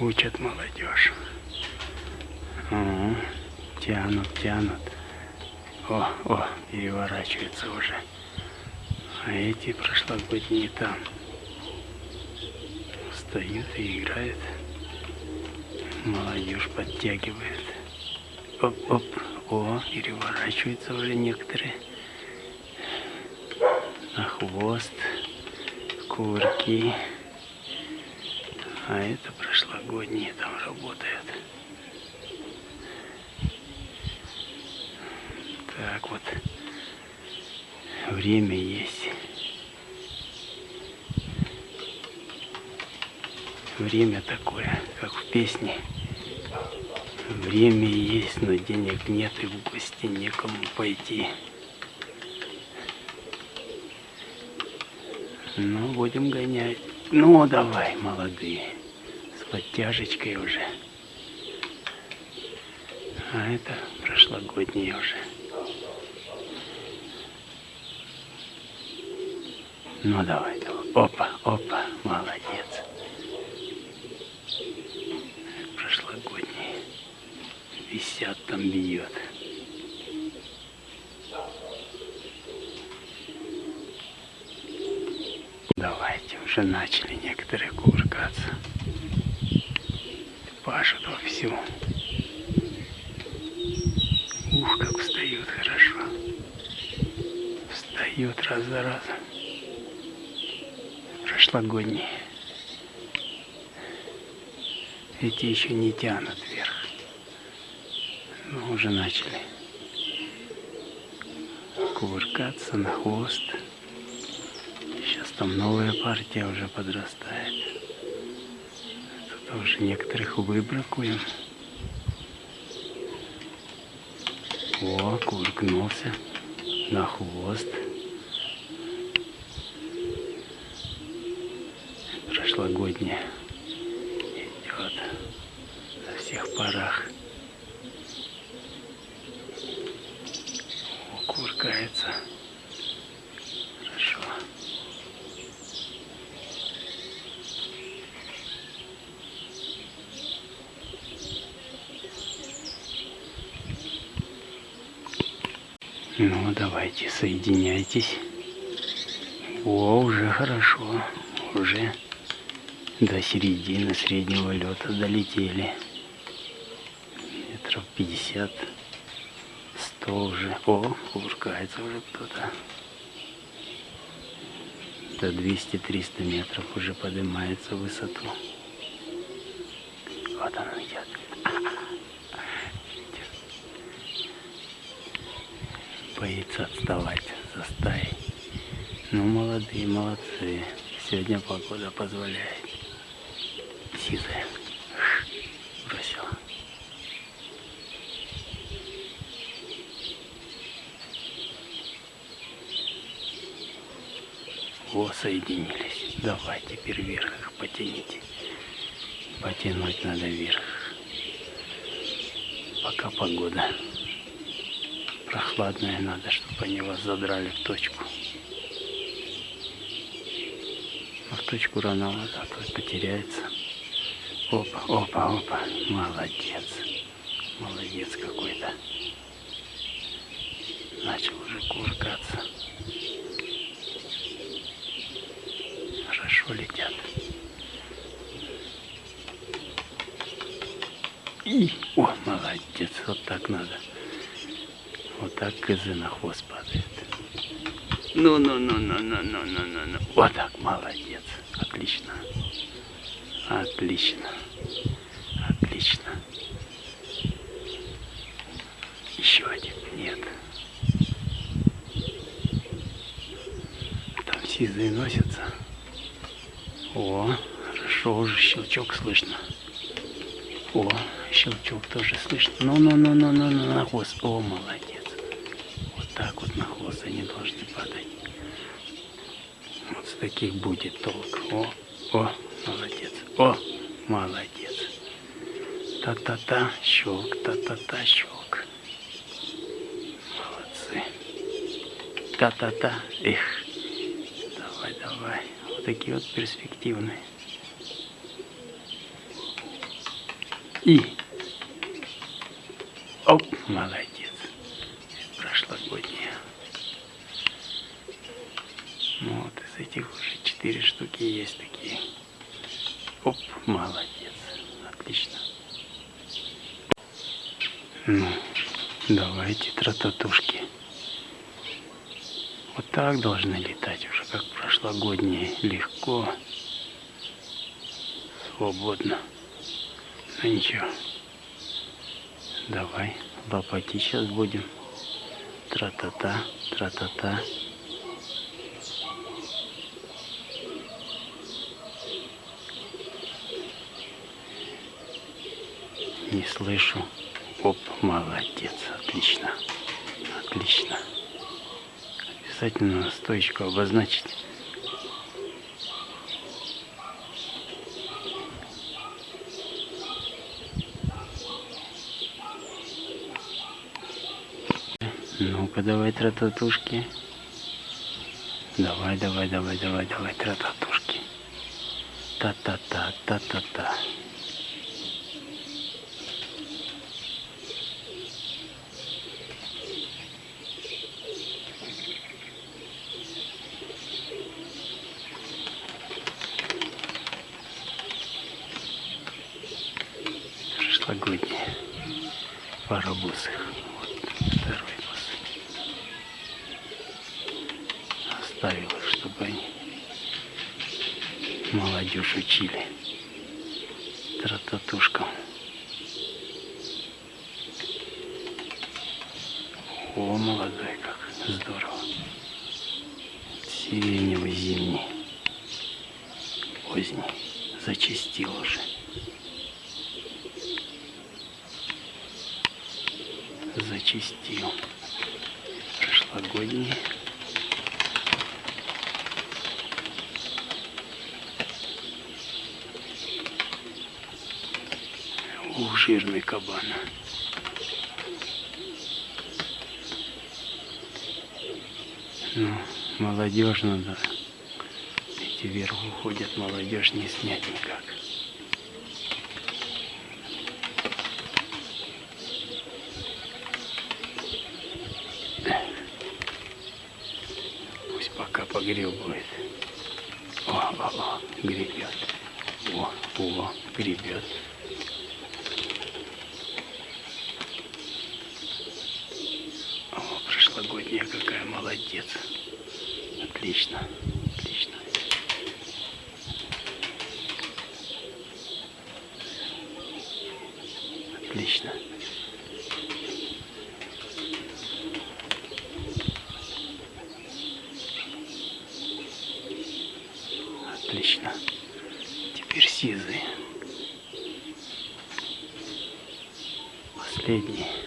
Учат молодежь. О, тянут, тянут. О, о, переворачиваются уже. А эти прошлогодние там встают и играют. Молодежь подтягивает. Оп-оп. О, переворачиваются уже некоторые. На хвост. Курки. А это прошлогодние там работают. Так вот. Время есть. Время такое, как в песне. Время есть, но денег нет и в гости некому пойти. Ну, будем гонять. Ну, давай, молодые. Подтяжечкой уже. А это прошлогодние уже. Ну, давай, давай. Опа, опа, молодец. Прошлогодние. Висят там, бьет. Давайте, уже начали некоторые кувыркаться. Пашут вовсю. Ух, как встают хорошо. Встают раз за разом. Прошлогодние. Эти еще не тянут вверх. Но уже начали кувыркаться на хвост. Сейчас там новая партия уже подрастает. Тут уже некоторых выбракуем. О, кувыркнулся на хвост. Прошлогодняя идет на всех парах. О, кувыркается. Хорошо. Ну, давайте, соединяйтесь. О, уже хорошо. Уже до середины среднего лета долетели. Метров 50, 100 уже. О, кувыркается уже кто-то. До 200-300 метров уже поднимается в высоту. Вот он идет. Боится отставать за стаей. Ну, молодые, молодцы. Сегодня погода позволяет. Сизая. Бросила. О, соединились. Давай теперь вверх их потяните. Потянуть надо вверх. Пока погода прохладная, надо, чтобы они вас задрали в точку. А в точку рановато, а то потеряется. Опа, опа, опа. Молодец. Молодец какой-то. Начал уже кувыркаться. Хорошо летят. И, о, молодец, вот так надо. Вот так козы на хвост падает. Ну, ну, ну, ну, ну, ну, ну, ну, ну. Вот так, молодец. Отлично. Отлично. Отлично. Еще один. Нет. Там сизые носятся. О, хорошо, уже щелчок слышно. О, щелчок тоже слышно. Ну-ну-ну-ну-ну, на хвост. О, молодец. Так вот на хвост они должны падать. Вот с таких будет толк. О, о, молодец. О, молодец. Та-та-та, щелк, та-та-та, щелк. Молодцы. Та-та-та, эх. Давай, давай. Вот такие вот перспективные. И. Оп, молодец. Прошлогодняя. Ну вот из этих уже четыре штуки есть такие. Оп, молодец. Отлично. Ну, давайте трататушки. Вот так должны летать уже, как прошлогодние. Легко, свободно. Ну ничего. Давай, лопати сейчас будем. Тра-та-та, тра-та-та. Не слышу. Оп, молодец, отлично, отлично. Обязательно стоечку обозначить. Ну-ка, давай трататушки. Давай, давай, давай, давай, давай, трататушки. Та-та-та, та-та-та. Прошлогодние паровозы. Вот второй бус. Оставил их, чтобы они молодежь учили трататушкам. О, молодой, как здорово. Сиреневый зимний, поздний, зачистил уже. Зачистил прошлогодний. Ух, жирный кабан. Ну, молодежь надо. Эти вверх уходят, молодежь не снять никак. Погребывает. О, о, о, гребет. О, о, гребет. О, прошлогодняя какая молодец. Отлично, отлично. Отлично. Отлично. Теперь сизый. Последний.